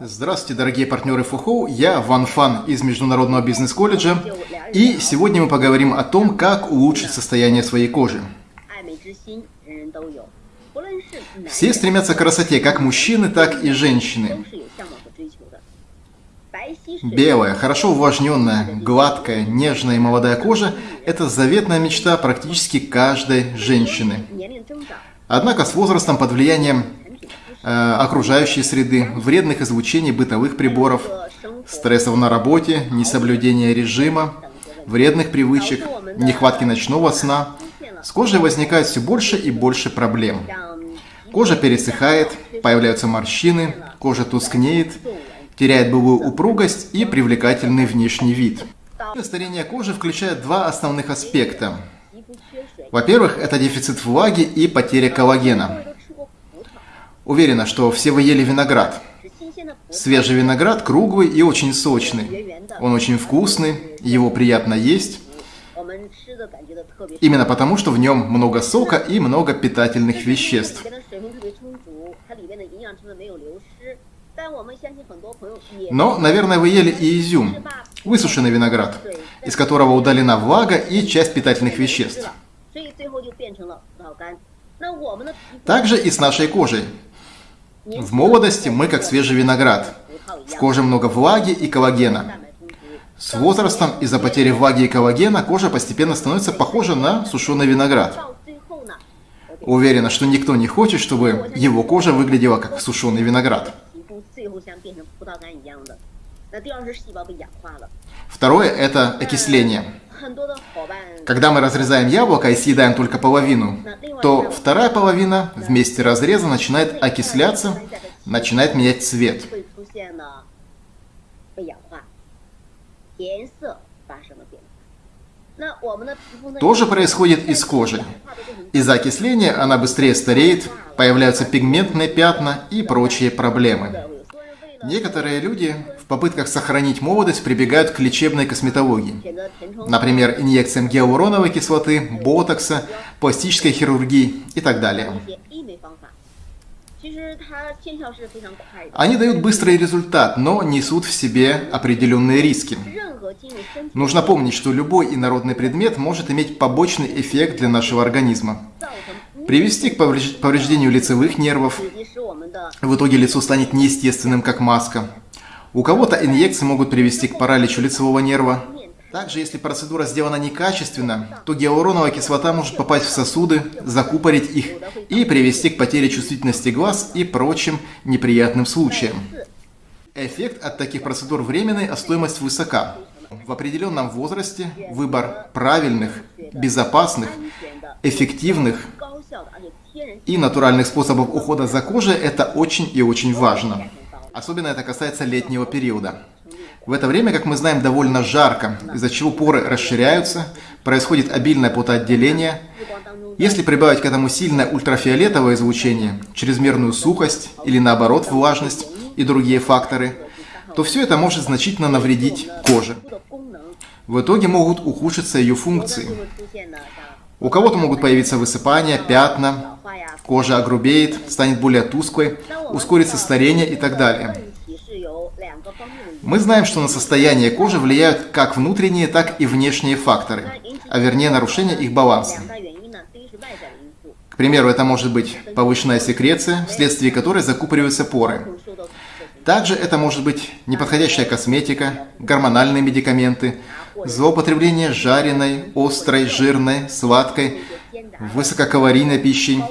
Здравствуйте, дорогие партнеры ФУХОУ, я Ван Фан из Международного бизнес-колледжа, и сегодня мы поговорим о том, как улучшить состояние своей кожи. Все стремятся к красоте, как мужчины, так и женщины. Белая, хорошо увлажненная, гладкая, нежная и молодая кожа – это заветная мечта практически каждой женщины. Однако с возрастом под влиянием окружающей среды, вредных излучений бытовых приборов, стрессов на работе, несоблюдения режима, вредных привычек, нехватки ночного сна, с кожей возникает все больше и больше проблем. Кожа пересыхает, появляются морщины, кожа тускнеет, теряет былую упругость и привлекательный внешний вид. Старение кожи включает два основных аспекта. Во-первых, это дефицит влаги и потеря коллагена. Уверена, что все вы ели виноград. Свежий виноград круглый и очень сочный. Он очень вкусный, его приятно есть. Именно потому, что в нем много сока и много питательных веществ. Но, наверное, вы ели и изюм, высушенный виноград, из которого удалена влага и часть питательных веществ. Также и с нашей кожей. В молодости мы как свежий виноград. В коже много влаги и коллагена. С возрастом из-за потери влаги и коллагена кожа постепенно становится похожа на сушеный виноград. Уверена, что никто не хочет, чтобы его кожа выглядела как сушеный виноград. Второе – это окисление. Когда мы разрезаем яблоко и съедаем только половину, то вторая половина вместе разреза начинает окисляться, начинает менять цвет. Тоже происходит и с кожей. Из-за окисления она быстрее стареет, появляются пигментные пятна и прочие проблемы. Некоторые люди попытках сохранить молодость прибегают к лечебной косметологии. Например, инъекциям гиалуроновой кислоты, ботокса, пластической хирургии и так далее. Они дают быстрый результат, но несут в себе определенные риски. Нужно помнить, что любой инородный предмет может иметь побочный эффект для нашего организма. Привести к повреждению лицевых нервов, в итоге лицо станет неестественным, как маска. У кого-то инъекции могут привести к параличу лицевого нерва. Также, если процедура сделана некачественно, то гиалуроновая кислота может попасть в сосуды, закупорить их и привести к потере чувствительности глаз и прочим неприятным случаям. Эффект от таких процедур временный, а стоимость высока. В определенном возрасте выбор правильных, безопасных, эффективных и натуральных способов ухода за кожей – это очень и очень важно. Особенно это касается летнего периода. В это время, как мы знаем, довольно жарко, из-за чего поры расширяются, происходит обильное потоотделение. Если прибавить к этому сильное ультрафиолетовое излучение, чрезмерную сухость или наоборот влажность и другие факторы, то все это может значительно навредить коже. В итоге могут ухудшиться ее функции. У кого-то могут появиться высыпания, пятна, кожа огрубеет, станет более тусклой, ускорится старение и так далее. Мы знаем, что на состояние кожи влияют как внутренние, так и внешние факторы, а вернее нарушение их баланса. К примеру, это может быть повышенная секреция, вследствие которой закупориваются поры. Также это может быть неподходящая косметика, гормональные медикаменты, злоупотребление жареной, острой, жирной, сладкой, высококалорийной пищей.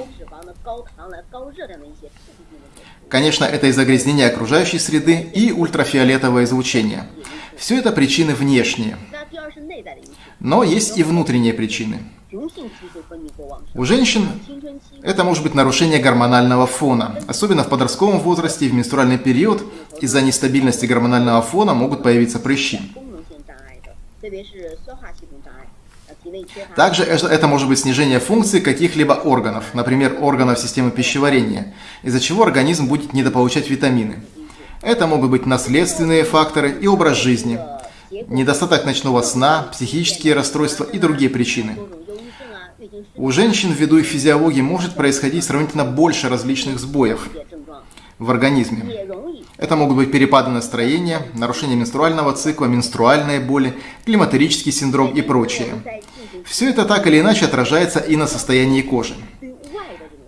Конечно, это и загрязнение окружающей среды и ультрафиолетовое излучение. Все это причины внешние. Но есть и внутренние причины. У женщин это может быть нарушение гормонального фона. Особенно в подростковом возрасте и в менструальный период из-за нестабильности гормонального фона могут появиться прыщи. Также это может быть снижение функции каких-либо органов, например, органов системы пищеварения, из-за чего организм будет недополучать витамины. Это могут быть наследственные факторы и образ жизни, недостаток ночного сна, психические расстройства и другие причины. У женщин ввиду их физиологии может происходить сравнительно больше различных сбоев. в организме. Это могут быть перепады настроения, нарушение менструального цикла, менструальные боли, климатерический синдром и прочее. Все это так или иначе отражается и на состоянии кожи.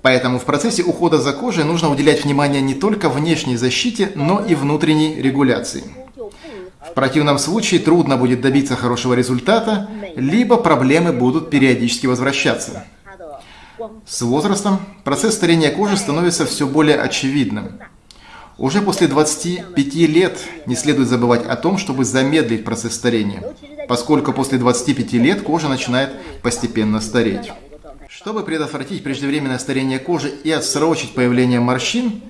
Поэтому в процессе ухода за кожей нужно уделять внимание не только внешней защите, но и внутренней регуляции. В противном случае трудно будет добиться хорошего результата, либо проблемы будут периодически возвращаться. С возрастом процесс старения кожи становится все более очевидным. Уже после 25 лет не следует забывать о том, чтобы замедлить процесс старения, поскольку после 25 лет кожа начинает постепенно стареть. Чтобы предотвратить преждевременное старение кожи и отсрочить появление морщин,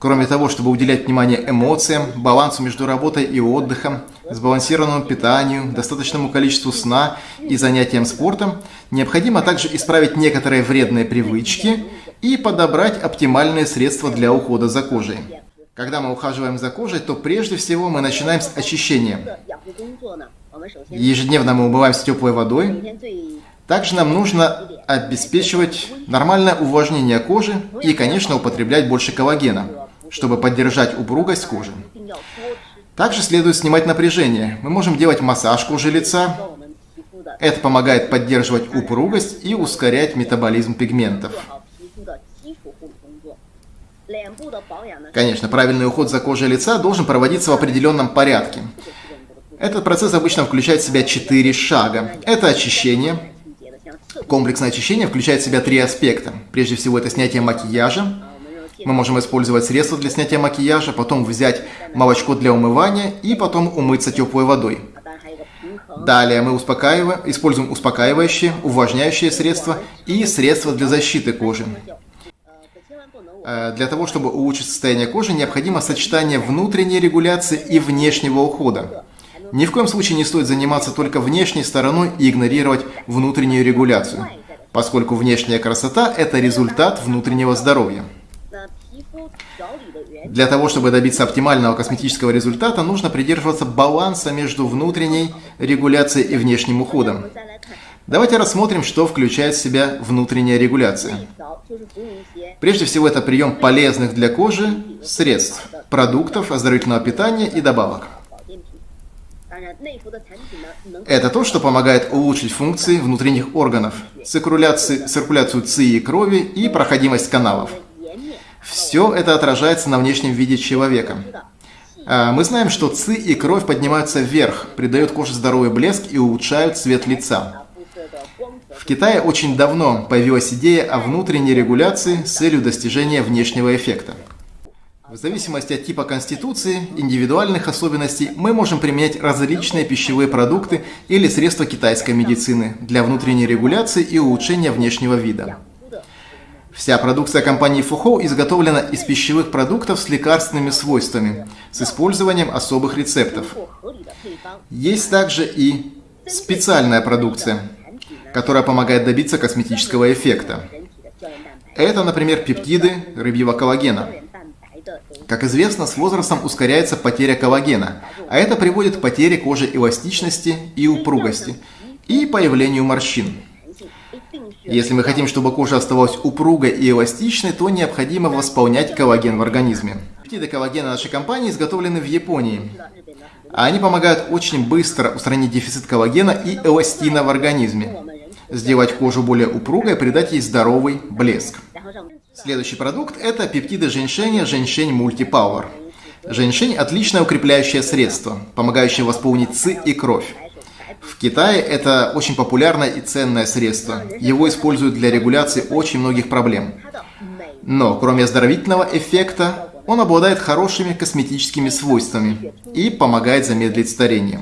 кроме того, чтобы уделять внимание эмоциям, балансу между работой и отдыхом, сбалансированному питанию, достаточному количеству сна и занятиям спортом, необходимо также исправить некоторые вредные привычки и подобрать оптимальные средства для ухода за кожей. Когда мы ухаживаем за кожей, то прежде всего мы начинаем с очищения. Ежедневно мы умываемся теплой водой. Также нам нужно обеспечивать нормальное увлажнение кожи и, конечно, употреблять больше коллагена, чтобы поддержать упругость кожи. Также следует снимать напряжение. Мы можем делать массаж кожи лица. Это помогает поддерживать упругость и ускорять метаболизм пигментов. Конечно, правильный уход за кожей лица должен проводиться в определенном порядке. Этот процесс обычно включает в себя четыре шага. Это очищение. Комплексное очищение включает в себя три аспекта. Прежде всего, это снятие макияжа. Мы можем использовать средства для снятия макияжа, потом взять молочко для умывания и потом умыться теплой водой. Далее мы успокаиваем, используем успокаивающие, увлажняющие средства и средства для защиты кожи. Э, для того, чтобы улучшить состояние кожи, необходимо сочетание внутренней регуляции и внешнего ухода. Ни в коем случае не стоит заниматься только внешней стороной и игнорировать внутреннюю регуляцию, поскольку внешняя красота – это результат внутреннего здоровья. Для того, чтобы добиться оптимального косметического результата, нужно придерживаться баланса между внутренней регуляцией и внешним уходом. Давайте рассмотрим, что включает в себя внутренняя регуляция. Прежде всего, это прием полезных для кожи средств, продуктов, оздоровительного питания и добавок. Это то, что помогает улучшить функции внутренних органов, циркуляцию, ЦИ и крови и проходимость каналов. Все это отражается на внешнем виде человека. А, мы знаем, что ЦИ и кровь поднимаются вверх, придают коже здоровый блеск и улучшают цвет лица. В Китае очень давно появилась идея о внутренней регуляции с целью достижения внешнего эффекта. В зависимости от типа конституции, индивидуальных особенностей, мы можем применять различные пищевые продукты или средства китайской медицины для внутренней регуляции и улучшения внешнего вида. Вся продукция компании Фухоу изготовлена из пищевых продуктов с лекарственными свойствами, с использованием особых рецептов. Есть также и специальная продукция, которая помогает добиться косметического эффекта. Это, например, пептиды рыбьего коллагена. Как известно, с возрастом ускоряется потеря коллагена, а это приводит к потере кожи эластичности и упругости и появлению морщин. Если мы хотим, чтобы кожа оставалась упругой и эластичной, то необходимо восполнять коллаген в организме. Пептиды коллагена нашей компании изготовлены в Японии. Они помогают очень быстро устранить дефицит коллагена и эластина в организме сделать кожу более упругой, придать ей здоровый блеск. Следующий продукт – это пептиды женьшеня Женьшень Мультипауэр. Женьшень – отличное укрепляющее средство, помогающее восполнить ци и кровь. В Китае это очень популярное и ценное средство. Его используют для регуляции очень многих проблем. Но, кроме оздоровительного эффекта, он обладает хорошими косметическими свойствами и помогает замедлить старение.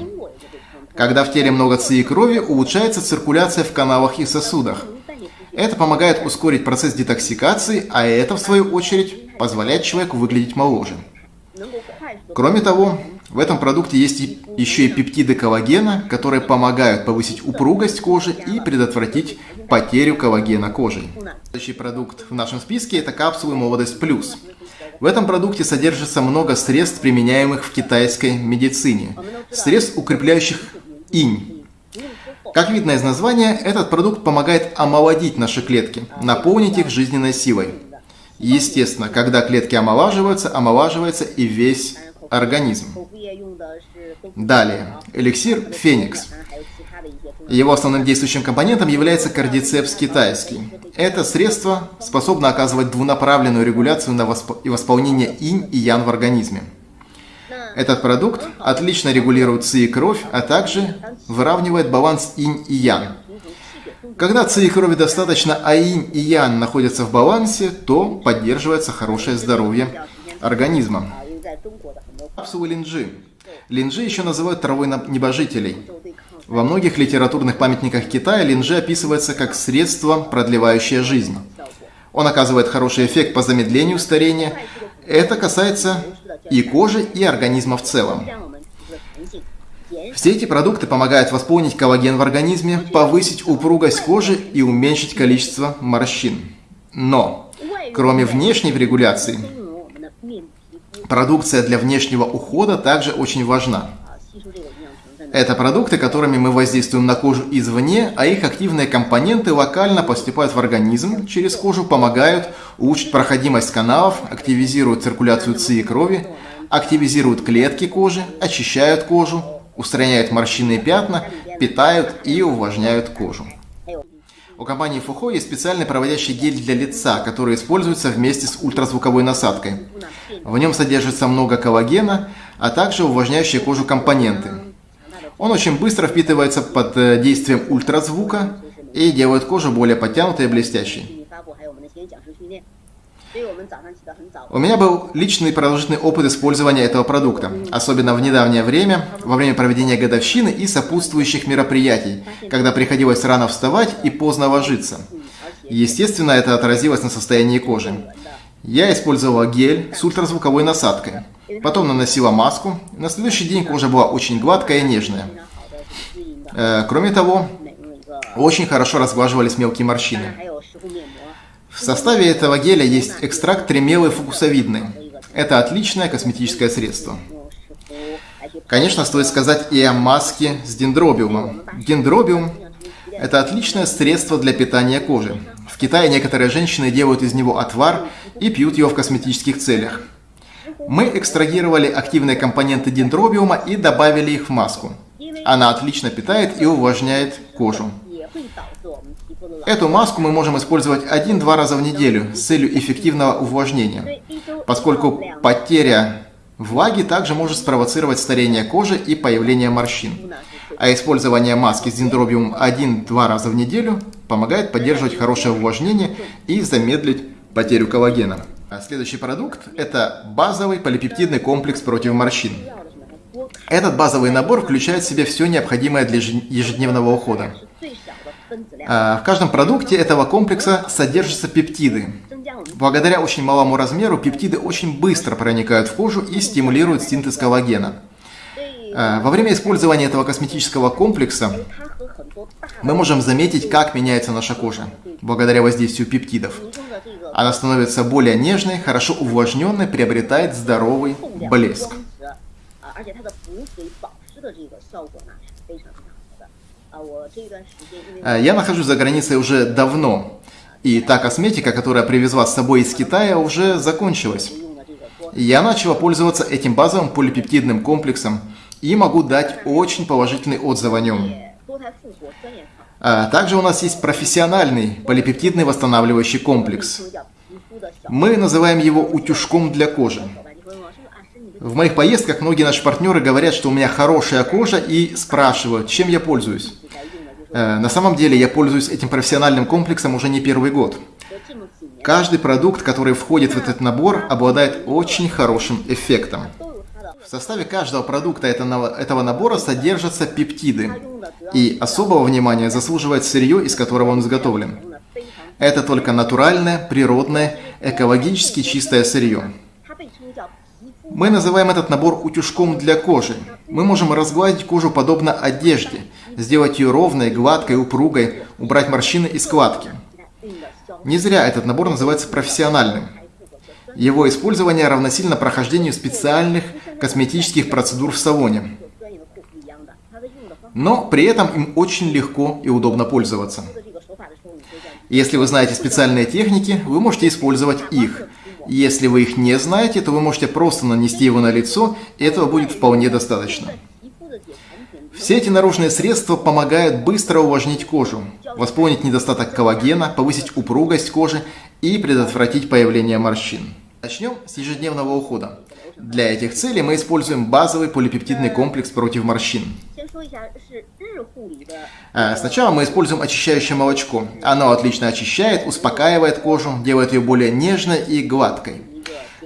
Когда в теле много ци и крови, улучшается циркуляция в каналах и сосудах. Это помогает ускорить процесс детоксикации, а это, в свою очередь, позволяет человеку выглядеть моложе. Кроме того, в этом продукте есть еще и пептиды коллагена, которые помогают повысить упругость кожи и предотвратить потерю коллагена кожей. Следующий продукт в нашем списке – это капсулы «Молодость плюс». В этом продукте содержится много средств, применяемых в китайской медицине. Средств, укрепляющих инь. Как видно из названия, этот продукт помогает омолодить наши клетки, наполнить их жизненной силой. Естественно, когда клетки омолаживаются, омолаживается и весь организм. Далее, эликсир Феникс. Его основным действующим компонентом является кардицепс китайский. Это средство способно оказывать двунаправленную регуляцию на восп... и восполнение инь и ян в организме. Этот продукт отлично регулирует ци и кровь, а также выравнивает баланс инь и ян. Когда ци и крови достаточно, а инь и ян находятся в балансе, то поддерживается хорошее здоровье организма. Капсулы линджи. Линджи еще называют травой небожителей. Во многих литературных памятниках Китая линджи описывается как средство, продлевающее жизнь. Он оказывает хороший эффект по замедлению старения. Это касается и кожи, и организма в целом. Все эти продукты помогают восполнить коллаген в организме, повысить упругость кожи и уменьшить количество морщин. Но, кроме внешней регуляции, продукция для внешнего ухода также очень важна. Это продукты, которыми мы воздействуем на кожу извне, а их активные компоненты локально поступают в организм, через кожу помогают улучшить проходимость каналов, активизируют циркуляцию ЦИ и крови, активизируют клетки кожи, очищают кожу, устраняют морщины и пятна, питают и увлажняют кожу. У компании Фухо есть специальный проводящий гель для лица, который используется вместе с ультразвуковой насадкой. В нем содержится много коллагена, а также увлажняющие кожу компоненты. Он очень быстро впитывается под э, действием ультразвука и делает кожу более подтянутой и блестящей. У меня был личный продолжительный опыт использования этого продукта, особенно в недавнее время, во время проведения годовщины и сопутствующих мероприятий, когда приходилось рано вставать и поздно ложиться. Естественно, это отразилось на состоянии кожи. Я использовала гель с ультразвуковой насадкой. Потом наносила маску. На следующий день кожа была очень гладкая и нежная. Э, кроме того, очень хорошо разглаживались мелкие морщины. В составе этого геля есть экстракт тремелы фукусовидный. Это отличное косметическое средство. Конечно, стоит сказать и о маске с дендробиумом. Дендробиум – это отличное средство для питания кожи. В Китае некоторые женщины делают из него отвар и пьют его в косметических целях. Мы экстрагировали активные компоненты дендробиума и добавили их в маску. Она отлично питает и увлажняет кожу. Эту маску мы можем использовать один-два раза в неделю с целью эффективного увлажнения, поскольку потеря влаги также может спровоцировать старение кожи и появление морщин. А использование маски с дендробиумом один-два раза в неделю помогает поддерживать хорошее увлажнение и замедлить потерю коллагена. А следующий продукт – это базовый полипептидный комплекс против морщин. Этот базовый набор включает в себя все необходимое для ежедневного ухода. А, в каждом продукте этого комплекса содержатся пептиды. Благодаря очень малому размеру пептиды очень быстро проникают в кожу и стимулируют синтез коллагена. А, во время использования этого косметического комплекса мы можем заметить, как меняется наша кожа благодаря воздействию пептидов. Она становится более нежной, хорошо увлажненной, приобретает здоровый блеск. Я нахожусь за границей уже давно, и та косметика, которая привезла с собой из Китая, уже закончилась. Я начала пользоваться этим базовым полипептидным комплексом и могу дать очень положительный отзыв о нем. А также у нас есть профессиональный полипептидный восстанавливающий комплекс. Мы называем его утюжком для кожи. В моих поездках многие наши партнеры говорят, что у меня хорошая кожа и спрашивают, чем я пользуюсь. Э, на самом деле я пользуюсь этим профессиональным комплексом уже не первый год. Каждый продукт, который входит в этот набор, обладает очень хорошим эффектом. В составе каждого продукта этого набора содержатся пептиды, и особого внимания заслуживает сырье, из которого он изготовлен. Это только натуральное, природное, экологически чистое сырье. Мы называем этот набор утюжком для кожи. Мы можем разгладить кожу подобно одежде, сделать ее ровной, гладкой, упругой, убрать морщины и складки. Не зря этот набор называется профессиональным. Его использование равносильно прохождению специальных косметических процедур в салоне. Но при этом им очень легко и удобно пользоваться. Если вы знаете специальные техники, вы можете использовать их. Если вы их не знаете, то вы можете просто нанести его на лицо, и этого будет вполне достаточно. Все эти наружные средства помогают быстро увлажнить кожу, восполнить недостаток коллагена, повысить упругость кожи и предотвратить появление морщин. Начнем с ежедневного ухода. Для этих целей мы используем базовый полипептидный комплекс против морщин. А, сначала мы используем очищающее молочко. Оно отлично очищает, успокаивает кожу, делает ее более нежной и гладкой.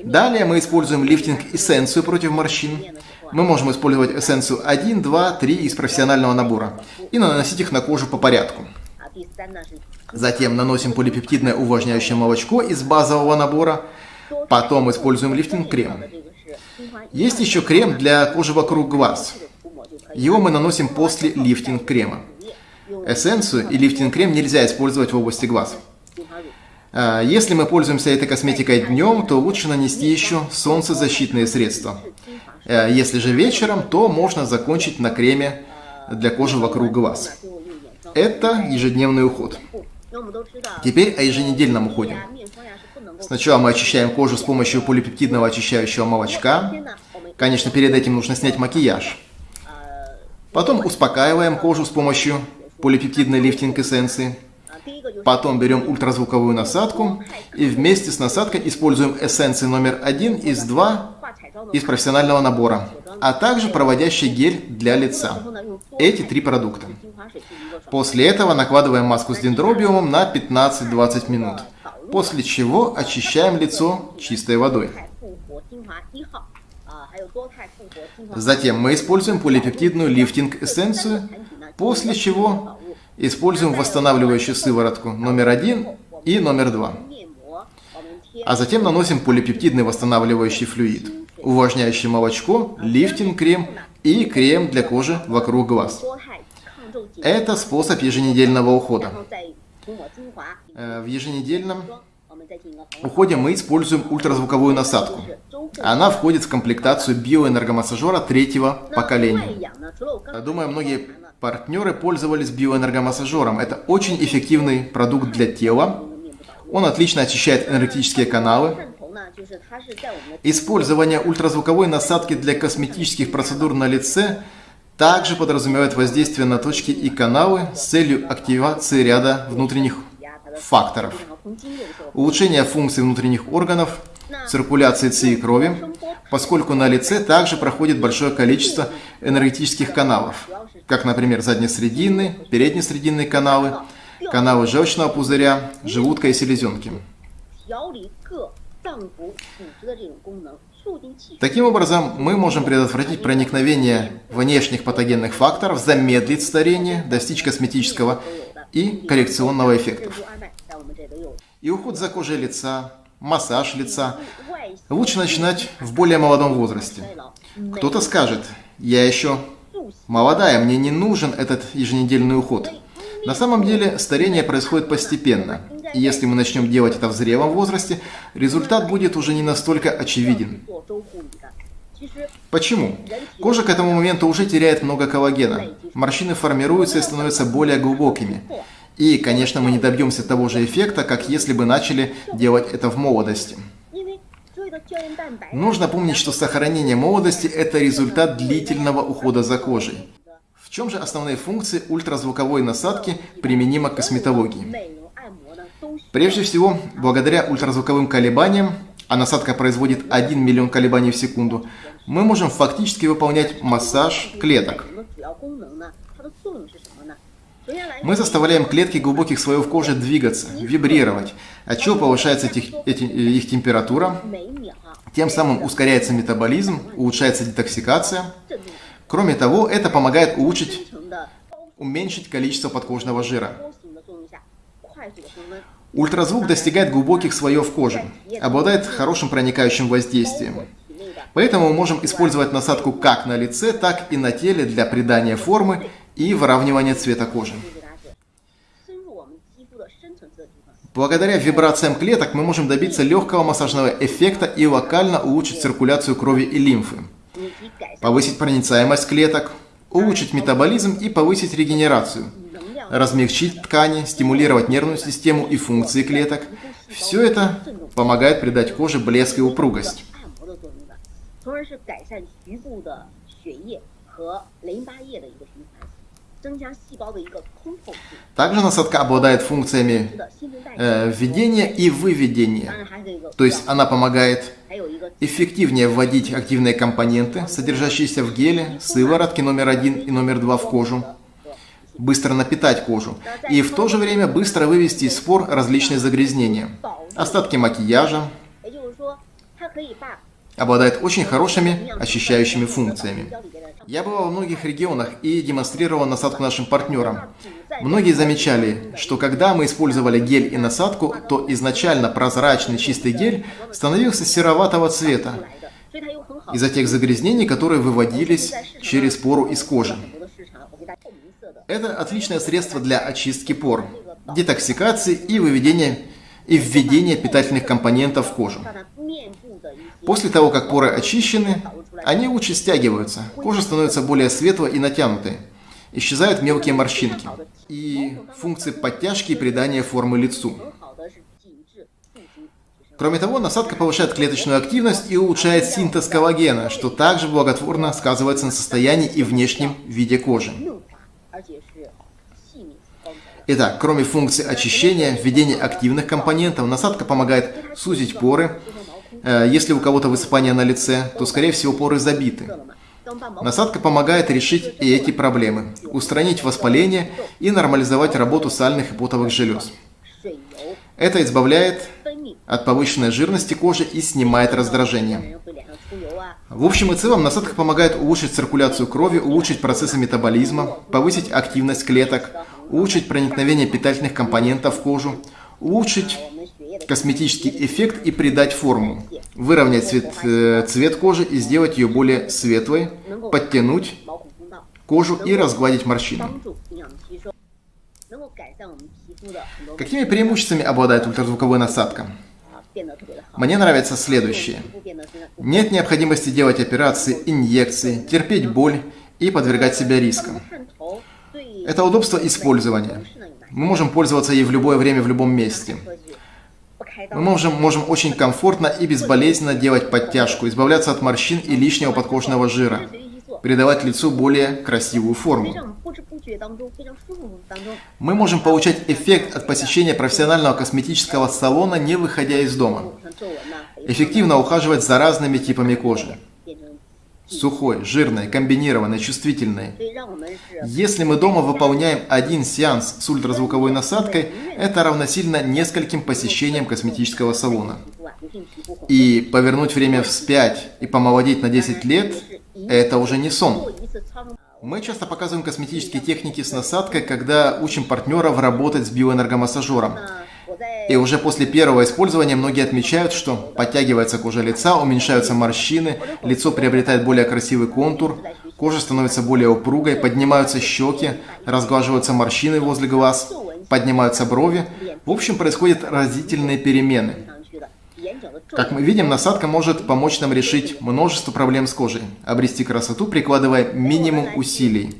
Далее мы используем лифтинг-эссенцию против морщин. Мы можем использовать эссенцию 1, 2, 3 из профессионального набора и наносить их на кожу по порядку. Затем наносим полипептидное увлажняющее молочко из базового набора. Потом используем лифтинг-крем. Есть еще крем для кожи вокруг глаз. Его мы наносим после лифтинг-крема. Эссенцию и лифтинг-крем нельзя использовать в области глаз. А, если мы пользуемся этой косметикой днем, то лучше нанести еще солнцезащитные средства. А, если же вечером, то можно закончить на креме для кожи вокруг глаз. Это ежедневный уход. Теперь о еженедельном уходе. Сначала мы очищаем кожу с помощью полипептидного очищающего молочка. Конечно, перед этим нужно снять макияж. Потом успокаиваем кожу с помощью полипептидной лифтинг эссенции. Потом берем ультразвуковую насадку и вместе с насадкой используем эссенции номер один из 2 из профессионального набора, а также проводящий гель для лица. Эти три продукта. После этого накладываем маску с дендробиумом на 15-20 минут, после чего очищаем лицо чистой водой. Затем мы используем полипептидную лифтинг-эссенцию, после чего используем восстанавливающую сыворотку номер один и номер два. А затем наносим полипептидный восстанавливающий флюид, увлажняющий молочко, лифтинг-крем и крем для кожи вокруг глаз. Это способ еженедельного ухода. Э, в еженедельном уходе мы используем ультразвуковую насадку. Она входит в комплектацию биоэнергомассажера третьего поколения. Думаю, многие партнеры пользовались биоэнергомассажером. Это очень эффективный продукт для тела. Он отлично очищает энергетические каналы. Использование ультразвуковой насадки для косметических процедур на лице также подразумевает воздействие на точки и каналы с целью активации ряда внутренних факторов. Улучшение функций внутренних органов, циркуляции ЦИ и крови, поскольку на лице также проходит большое количество энергетических каналов, как, например, заднесрединные, переднесрединные каналы, каналы желчного пузыря, желудка и селезенки. Таким образом, мы можем предотвратить проникновение внешних патогенных факторов, замедлить старение, достичь косметического и коррекционного эффектов. И уход за кожей лица, массаж лица лучше начинать в более молодом возрасте. Кто-то скажет, я еще молодая, мне не нужен этот еженедельный уход. На самом деле старение происходит постепенно. И если мы начнем делать это в зрелом возрасте, результат будет уже не настолько очевиден. Почему? Кожа к этому моменту уже теряет много коллагена. Морщины формируются и становятся более глубокими. И, конечно, мы не добьемся того же эффекта, как если бы начали делать это в молодости. Нужно помнить, что сохранение молодости – это результат длительного ухода за кожей. В чем же основные функции ультразвуковой насадки применимо к косметологии? Прежде всего, благодаря ультразвуковым колебаниям, а насадка производит 1 миллион колебаний в секунду, мы можем фактически выполнять массаж клеток. Мы заставляем клетки глубоких слоев кожи двигаться, вибрировать, отчего повышается их, их температура, тем самым ускоряется метаболизм, улучшается детоксикация. Кроме того, это помогает улучшить, уменьшить количество подкожного жира. Ультразвук достигает глубоких слоев кожи, обладает хорошим проникающим воздействием. Поэтому мы можем использовать насадку как на лице, так и на теле для придания формы и выравнивания цвета кожи. Благодаря вибрациям клеток мы можем добиться легкого массажного эффекта и локально улучшить циркуляцию крови и лимфы, повысить проницаемость клеток, улучшить метаболизм и повысить регенерацию, размягчить ткани, стимулировать нервную систему и функции клеток. Все это помогает придать коже блеск и упругость. Также насадка обладает функциями э, введения и выведения. То есть она помогает эффективнее вводить активные компоненты, содержащиеся в геле, сыворотке номер один и номер два в кожу, быстро напитать кожу и в то же время быстро вывести из спор различные загрязнения, остатки макияжа, обладает очень хорошими очищающими функциями. Я бывал в многих регионах и демонстрировал насадку нашим партнерам. Многие замечали, что когда мы использовали гель и насадку, то изначально прозрачный чистый гель становился сероватого цвета из-за тех загрязнений, которые выводились через пору из кожи. Это отличное средство для очистки пор, детоксикации и выведения и введения питательных компонентов в кожу. После того, как поры очищены, они лучше стягиваются, кожа становится более светлой и натянутой. Исчезают мелкие морщинки и функции подтяжки и придания формы лицу. Кроме того, насадка повышает клеточную активность и улучшает синтез коллагена, что также благотворно сказывается на состоянии и внешнем виде кожи. Итак, кроме функции очищения, введения активных компонентов, насадка помогает сузить поры, Э, если у кого-то высыпание на лице, то, скорее всего, поры забиты. Насадка помогает решить и эти проблемы, устранить воспаление и нормализовать работу сальных и потовых желез. Это избавляет от повышенной жирности кожи и снимает раздражение. В общем и целом, насадка помогает улучшить циркуляцию крови, улучшить процессы метаболизма, повысить активность клеток, улучшить проникновение питательных компонентов в кожу, улучшить косметический эффект и придать форму, выровнять цвет, э, цвет кожи и сделать ее более светлой, подтянуть кожу и разгладить морщины. Какими преимуществами обладает ультразвуковая насадка? Мне нравится следующее. Нет необходимости делать операции, инъекции, терпеть боль и подвергать себя рискам. Это удобство использования. Мы можем пользоваться ей в любое время, в любом месте. Мы можем, можем очень комфортно и безболезненно делать подтяжку, избавляться от морщин и лишнего подкожного жира, придавать лицу более красивую форму. Мы можем получать эффект от посещения профессионального косметического салона, не выходя из дома. Эффективно ухаживать за разными типами кожи сухой, жирной, комбинированной, чувствительной. Если мы дома выполняем один сеанс с ультразвуковой насадкой, это равносильно нескольким посещениям косметического салона. И повернуть время вспять и помолодеть на 10 лет – это уже не сон. Мы часто показываем косметические техники с насадкой, когда учим партнеров работать с биоэнергомассажером. И уже после первого использования многие отмечают, что подтягивается кожа лица, уменьшаются морщины, лицо приобретает более красивый контур, кожа становится более упругой, поднимаются щеки, разглаживаются морщины возле глаз, поднимаются брови. В общем, происходят разительные перемены. Как мы видим, насадка может помочь нам решить множество проблем с кожей, обрести красоту, прикладывая минимум усилий.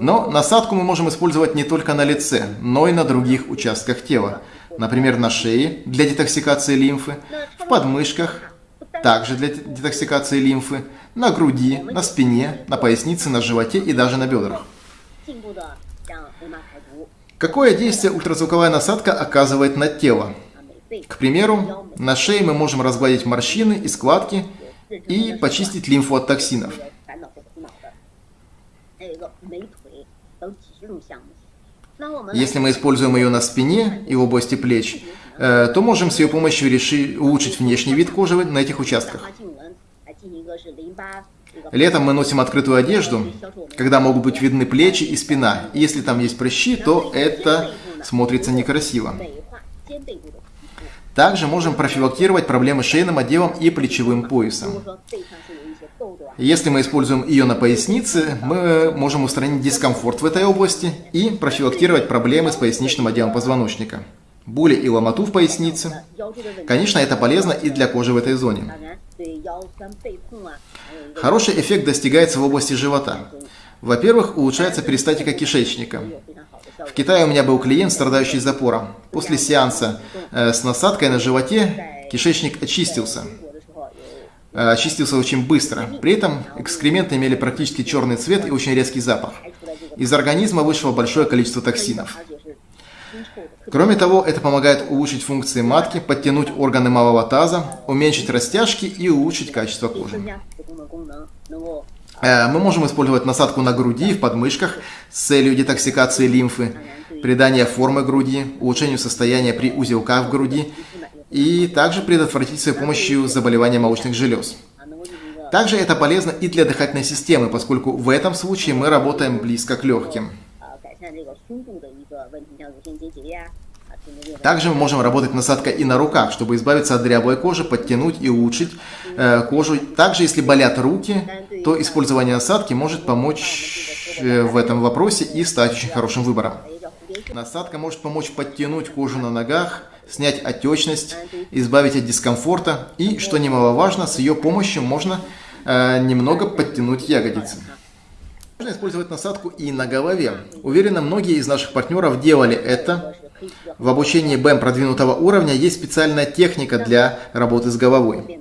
Но насадку мы можем использовать не только на лице, но и на других участках тела. Например, на шее для детоксикации лимфы, в подмышках, также для детоксикации лимфы, на груди, на спине, на пояснице, на животе и даже на бедрах. Какое действие ультразвуковая насадка оказывает на тело? К примеру, на шее мы можем разгладить морщины и складки и почистить лимфу от токсинов. Если мы используем ее на спине и в области плеч, э, то можем с ее помощью решить, улучшить внешний вид кожи на этих участках. Летом мы носим открытую одежду, когда могут быть видны плечи и спина. И если там есть прыщи, то это смотрится некрасиво. Также можем профилактировать проблемы шейным отделом и плечевым поясом. Если мы используем ее на пояснице, мы можем устранить дискомфорт в этой области и профилактировать проблемы с поясничным отделом позвоночника. Боли и ломоту в пояснице. Конечно, это полезно и для кожи в этой зоне. Хороший эффект достигается в области живота. Во-первых, улучшается перистатика кишечника. В Китае у меня был клиент, страдающий запором. После сеанса э, с насадкой на животе кишечник очистился. Э, очистился очень быстро. При этом экскременты имели практически черный цвет и очень резкий запах. Из организма вышло большое количество токсинов. Кроме того, это помогает улучшить функции матки, подтянуть органы малого таза, уменьшить растяжки и улучшить качество кожи. Э, мы можем использовать насадку на груди и в подмышках с целью детоксикации лимфы, придания формы груди, улучшению состояния при узелках в груди и также предотвратить с помощью заболевания молочных желез. Также это полезно и для дыхательной системы, поскольку в этом случае мы работаем близко к легким. Также мы можем работать насадкой и на руках, чтобы избавиться от дряблой кожи, подтянуть и улучшить э, кожу. Также, если болят руки, то использование насадки может помочь э, в этом вопросе и стать очень хорошим выбором. Насадка может помочь подтянуть кожу на ногах, снять отечность, избавить от дискомфорта и, что немаловажно, с ее помощью можно э, немного подтянуть ягодицы. Можно использовать насадку и на голове. Уверена, многие из наших партнеров делали это. В обучении БЭМ продвинутого уровня есть специальная техника для работы с головой.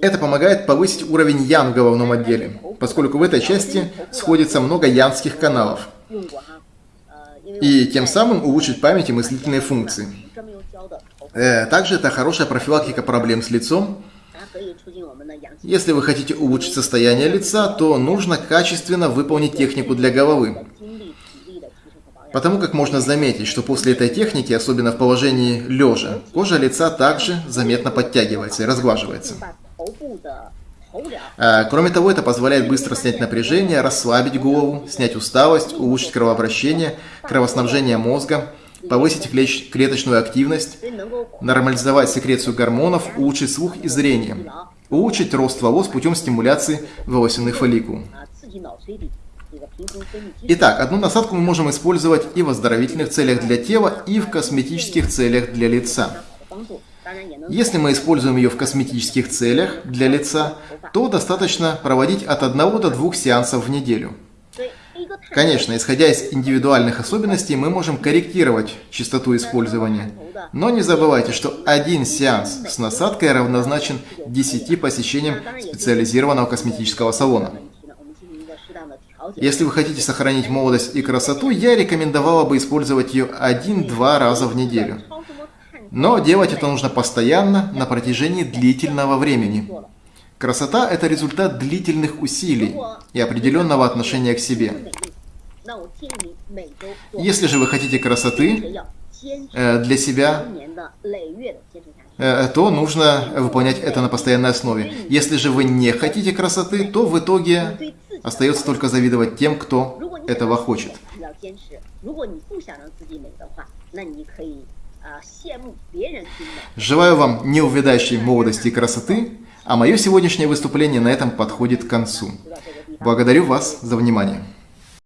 Это помогает повысить уровень ян в головном отделе, поскольку в этой части сходится много янских каналов и тем самым улучшить память и мыслительные функции. Э, также это хорошая профилактика проблем с лицом. Если вы хотите улучшить состояние лица, то нужно качественно выполнить технику для головы. Потому как можно заметить, что после этой техники, особенно в положении лежа, кожа лица также заметно подтягивается и разглаживается. А, кроме того, это позволяет быстро снять напряжение, расслабить голову, снять усталость, улучшить кровообращение, кровоснабжение мозга, повысить клеточную активность, нормализовать секрецию гормонов, улучшить слух и зрение, улучшить рост волос путем стимуляции волосяных фолликул. Итак, одну насадку мы можем использовать и в оздоровительных целях для тела, и в косметических целях для лица. Если мы используем ее в косметических целях для лица, то достаточно проводить от 1 до 2 сеансов в неделю. Конечно, исходя из индивидуальных особенностей, мы можем корректировать частоту использования. Но не забывайте, что один сеанс с насадкой равнозначен 10 посещениям специализированного косметического салона. Если вы хотите сохранить молодость и красоту, я рекомендовала бы использовать ее один-два раза в неделю. Но делать это нужно постоянно, на протяжении длительного времени. Красота – это результат длительных усилий и определенного отношения к себе. Если же вы хотите красоты э, для себя, то нужно выполнять это на постоянной основе. Если же вы не хотите красоты, то в итоге остается только завидовать тем, кто этого хочет. Желаю вам неувядающей молодости и красоты, а мое сегодняшнее выступление на этом подходит к концу. Благодарю вас за внимание.